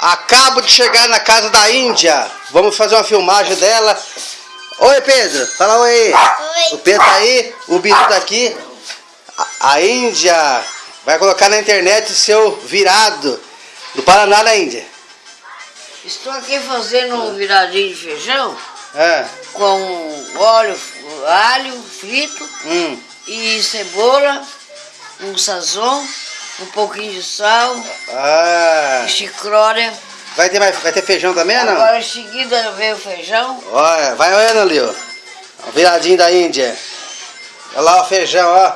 Acabo de chegar na casa da Índia. Vamos fazer uma filmagem dela. Oi, Pedro. Fala oi. Oi. O Pedro tá aí, o Bidu tá aqui. A, a Índia vai colocar na internet o seu virado do Paraná da Índia. Estou aqui fazendo um viradinho de feijão É. com óleo, alho frito Hum. e cebola, um sazon, um pouquinho de sal, Ah. chicrória. Vai ter, mais, vai ter feijão também ou não? Agora em seguida vem o feijão. Olha, vai olhando ali, ó. O viradinho da Índia. Olha lá o feijão, ó.